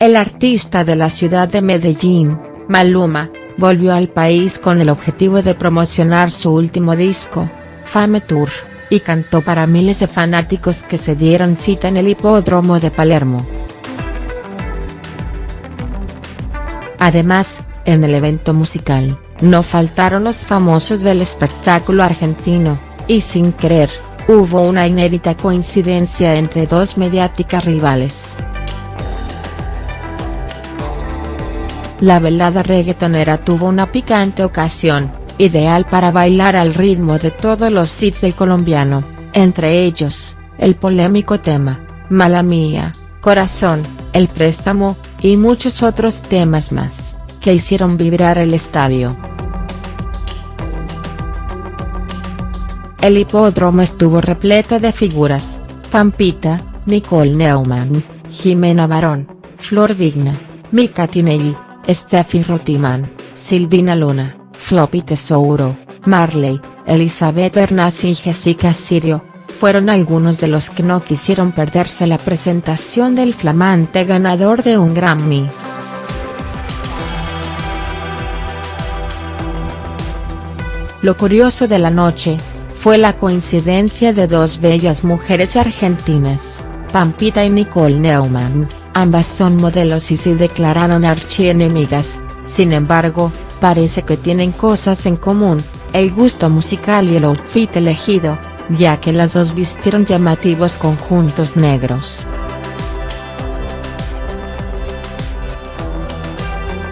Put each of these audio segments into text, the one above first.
El artista de la ciudad de Medellín, Maluma, volvió al país con el objetivo de promocionar su último disco, Fame Tour, y cantó para miles de fanáticos que se dieron cita en el hipódromo de Palermo. Además, en el evento musical, no faltaron los famosos del espectáculo argentino, y sin querer, hubo una inédita coincidencia entre dos mediáticas rivales. La velada reggaetonera tuvo una picante ocasión, ideal para bailar al ritmo de todos los hits del colombiano, entre ellos, el polémico tema, Mala Mía, Corazón, El Préstamo, y muchos otros temas más, que hicieron vibrar el estadio. El hipódromo estuvo repleto de figuras, Pampita, Nicole Neumann, Jimena Barón, Flor Vigna, Mika Tinelli, Steffi Rotiman, Silvina Luna, Floppy Tesouro, Marley, Elizabeth Bernas y Jessica Sirio, fueron algunos de los que no quisieron perderse la presentación del flamante ganador de un Grammy. Lo curioso de la noche, fue la coincidencia de dos bellas mujeres argentinas, Pampita y Nicole Neumann, ambas son modelos y se declararon archienemigas, sin embargo, parece que tienen cosas en común, el gusto musical y el outfit elegido, ya que las dos vistieron llamativos conjuntos negros.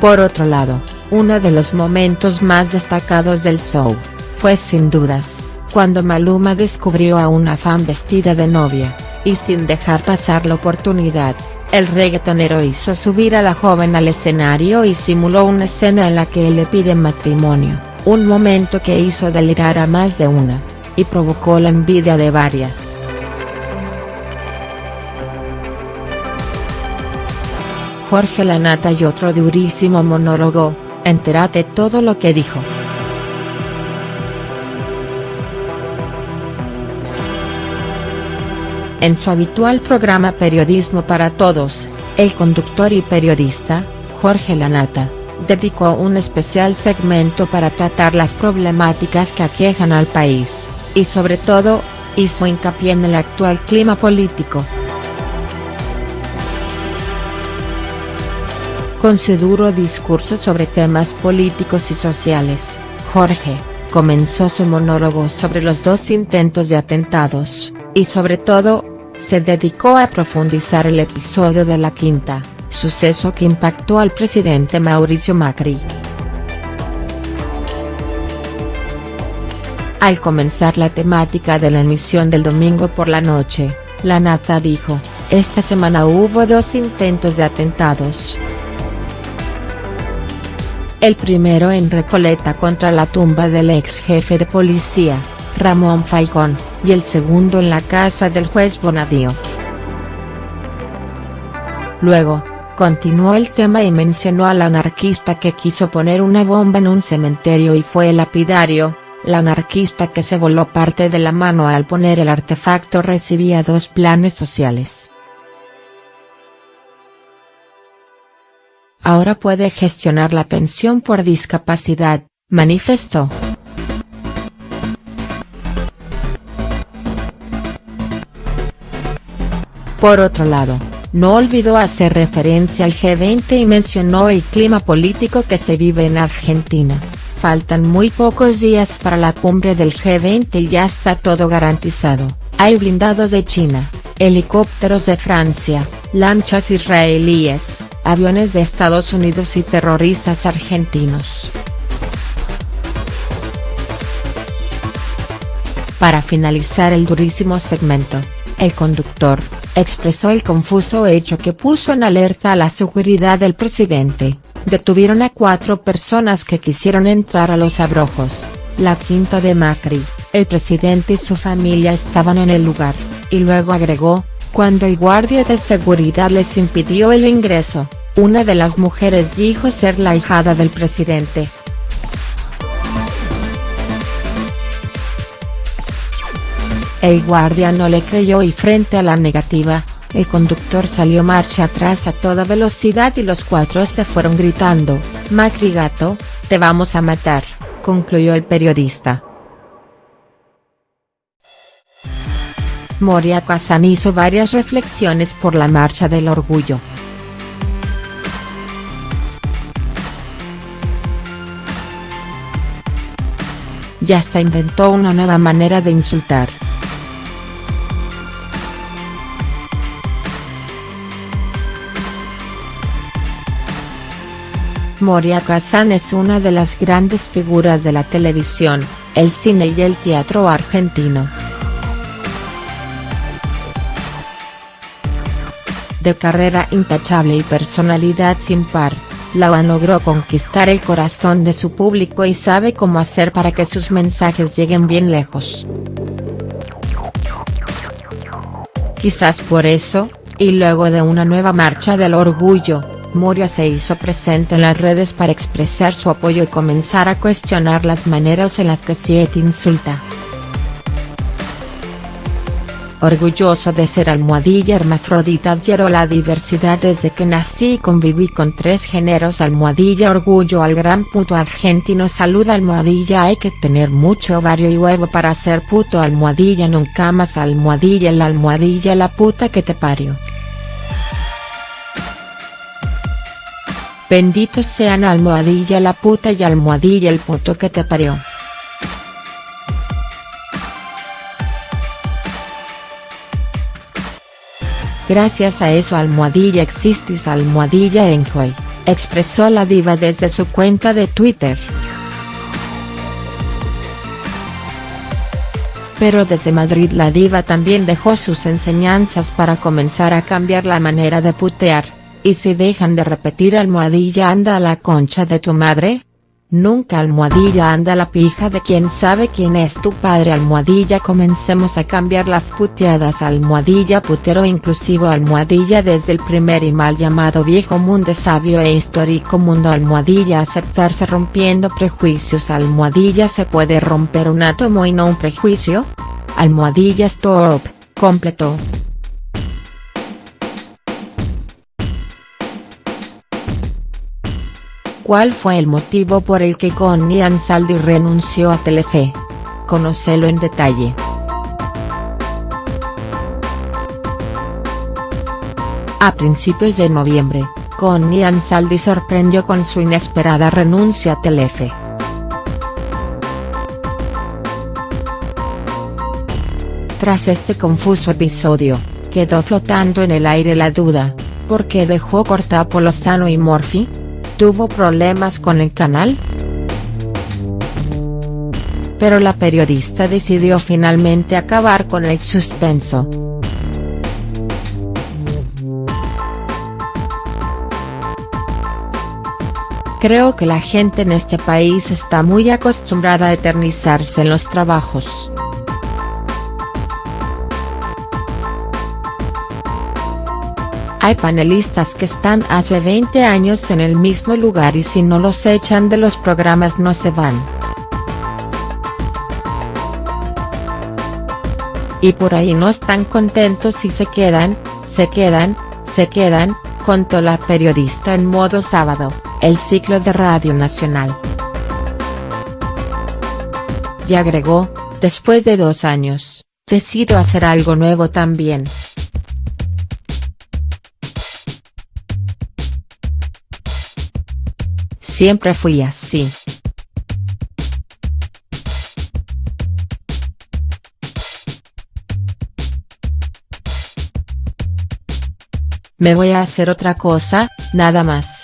Por otro lado, uno de los momentos más destacados del show, fue sin dudas, cuando Maluma descubrió a una fan vestida de novia, y sin dejar pasar la oportunidad, el reggaetonero hizo subir a la joven al escenario y simuló una escena en la que le pide matrimonio, un momento que hizo delirar a más de una, y provocó la envidia de varias. Jorge Lanata y otro durísimo monólogo, entérate todo lo que dijo. En su habitual programa Periodismo para Todos, el conductor y periodista, Jorge Lanata, dedicó un especial segmento para tratar las problemáticas que aquejan al país, y sobre todo, hizo hincapié en el actual clima político. Con su duro discurso sobre temas políticos y sociales, Jorge, comenzó su monólogo sobre los dos intentos de atentados, y sobre todo, se dedicó a profundizar el episodio de la quinta, suceso que impactó al presidente Mauricio Macri. Al comenzar la temática de la emisión del domingo por la noche, la Nata dijo, esta semana hubo dos intentos de atentados. El primero en Recoleta contra la tumba del ex jefe de policía, Ramón Falcón, y el segundo en la casa del juez Bonadío. Luego, continuó el tema y mencionó al anarquista que quiso poner una bomba en un cementerio y fue el lapidario, la anarquista que se voló parte de la mano al poner el artefacto recibía dos planes sociales. Ahora puede gestionar la pensión por discapacidad, manifestó. Por otro lado, no olvidó hacer referencia al G20 y mencionó el clima político que se vive en Argentina. Faltan muy pocos días para la cumbre del G20 y ya está todo garantizado, hay blindados de China, helicópteros de Francia, lanchas israelíes, aviones de Estados Unidos y terroristas argentinos. Para finalizar el durísimo segmento, el conductor, expresó el confuso hecho que puso en alerta a la seguridad del presidente, detuvieron a cuatro personas que quisieron entrar a los abrojos, la quinta de Macri, el presidente y su familia estaban en el lugar, y luego agregó, cuando el guardia de seguridad les impidió el ingreso, una de las mujeres dijo ser la hijada del presidente. El guardia no le creyó y frente a la negativa, el conductor salió marcha atrás a toda velocidad y los cuatro se fueron gritando, Macri gato, te vamos a matar, concluyó el periodista. Moria Kazan hizo varias reflexiones por la marcha del orgullo. Ya hasta inventó una nueva manera de insultar. Moria Kazan es una de las grandes figuras de la televisión, el cine y el teatro argentino. De carrera intachable y personalidad sin par, Laura logró conquistar el corazón de su público y sabe cómo hacer para que sus mensajes lleguen bien lejos. Quizás por eso, y luego de una nueva marcha del orgullo, Moria se hizo presente en las redes para expresar su apoyo y comenzar a cuestionar las maneras en las que Siete insulta. Orgulloso de ser almohadilla hermafrodita adhiero la diversidad desde que nací y conviví con tres géneros almohadilla orgullo al gran puto argentino saluda almohadilla hay que tener mucho ovario y huevo para ser puto almohadilla nunca más almohadilla la almohadilla la puta que te parió. Benditos sean almohadilla la puta y almohadilla el puto que te parió. Gracias a eso almohadilla existis almohadilla enjoy, expresó la diva desde su cuenta de Twitter. Pero desde Madrid la diva también dejó sus enseñanzas para comenzar a cambiar la manera de putear, y si dejan de repetir almohadilla anda a la concha de tu madre, Nunca almohadilla anda la pija de quien sabe quién es tu padre. Almohadilla comencemos a cambiar las puteadas. Almohadilla putero inclusivo. Almohadilla desde el primer y mal llamado viejo mundo sabio e histórico mundo. Almohadilla aceptarse rompiendo prejuicios. Almohadilla se puede romper un átomo y no un prejuicio? Almohadilla stop, completo. ¿Cuál fue el motivo por el que Connie Ansaldi renunció a Telefe? Conócelo en detalle. A principios de noviembre, Connie Ansaldi sorprendió con su inesperada renuncia a Telefe. Tras este confuso episodio, quedó flotando en el aire la duda, ¿por qué dejó cortar Polosano y Morphy?, tuvo problemas con el canal?. Pero la periodista decidió finalmente acabar con el suspenso. Creo que la gente en este país está muy acostumbrada a eternizarse en los trabajos. Hay panelistas que están hace 20 años en el mismo lugar y si no los echan de los programas no se van. Y por ahí no están contentos y se quedan, se quedan, se quedan, contó la periodista en modo sábado, el ciclo de Radio Nacional. Y agregó, después de dos años, decido hacer algo nuevo también. Siempre fui así. Me voy a hacer otra cosa, nada más.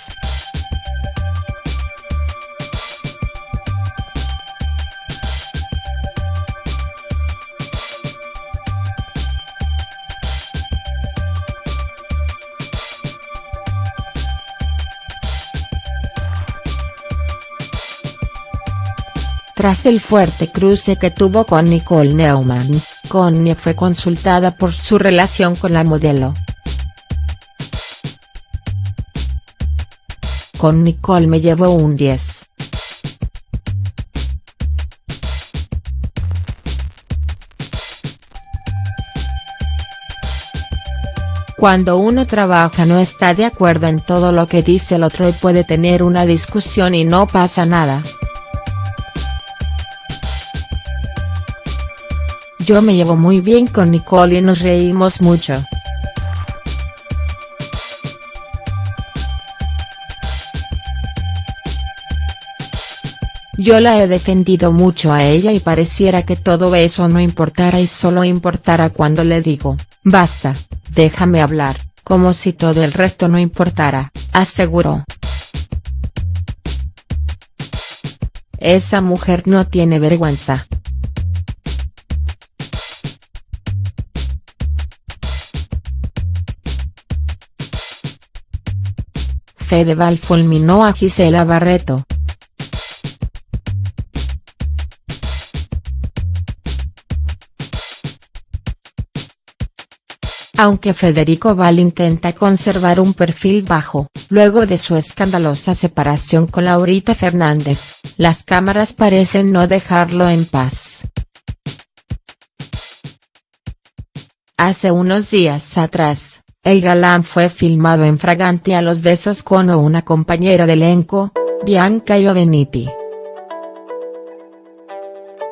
Tras el fuerte cruce que tuvo con Nicole Neumann, Connie fue consultada por su relación con la modelo. Con Nicole me llevó un 10. Cuando uno trabaja no está de acuerdo en todo lo que dice el otro y puede tener una discusión y no pasa nada. Yo me llevo muy bien con Nicole y nos reímos mucho. Yo la he defendido mucho a ella y pareciera que todo eso no importara y solo importara cuando le digo, basta, déjame hablar, como si todo el resto no importara, aseguró. Esa mujer no tiene vergüenza. Fedeval fulminó a Gisela Barreto. Aunque Federico Val intenta conservar un perfil bajo, luego de su escandalosa separación con Laurita Fernández, las cámaras parecen no dejarlo en paz. Hace unos días atrás, el galán fue filmado en fragante a los besos con una compañera de elenco, Bianca Ioveniti.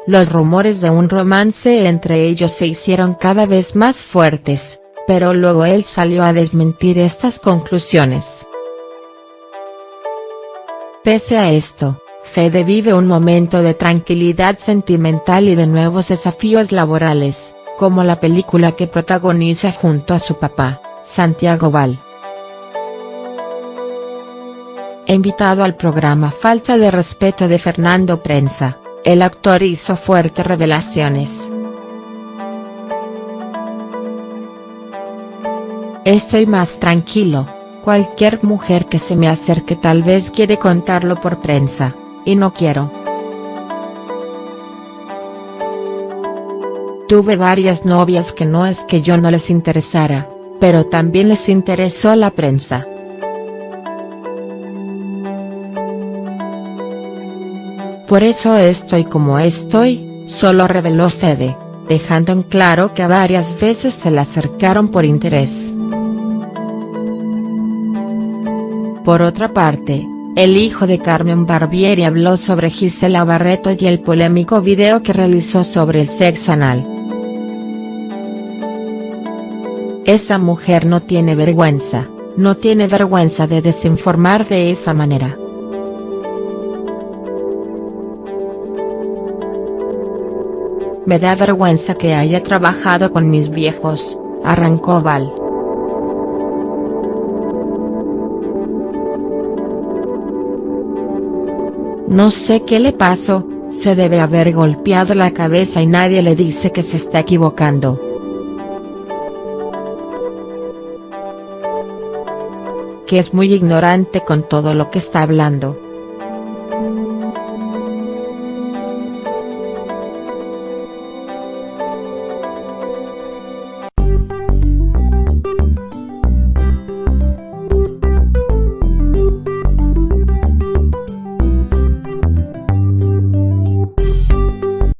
Los rumores de un romance entre ellos se hicieron cada vez más fuertes, pero luego él salió a desmentir estas conclusiones. Pese a esto, Fede vive un momento de tranquilidad sentimental y de nuevos desafíos laborales, como la película que protagoniza junto a su papá, Santiago Val. Invitado al programa Falta de Respeto de Fernando Prensa, el actor hizo fuertes revelaciones. Estoy más tranquilo, cualquier mujer que se me acerque tal vez quiere contarlo por prensa, y no quiero. Tuve varias novias que no es que yo no les interesara, pero también les interesó la prensa. Por eso estoy como estoy, solo reveló Fede, dejando en claro que varias veces se le acercaron por interés. Por otra parte, el hijo de Carmen Barbieri habló sobre Gisela Barreto y el polémico video que realizó sobre el sexo anal. Esa mujer no tiene vergüenza, no tiene vergüenza de desinformar de esa manera. Me da vergüenza que haya trabajado con mis viejos, arrancó Val. No sé qué le pasó, se debe haber golpeado la cabeza y nadie le dice que se está equivocando. Que es muy ignorante con todo lo que está hablando.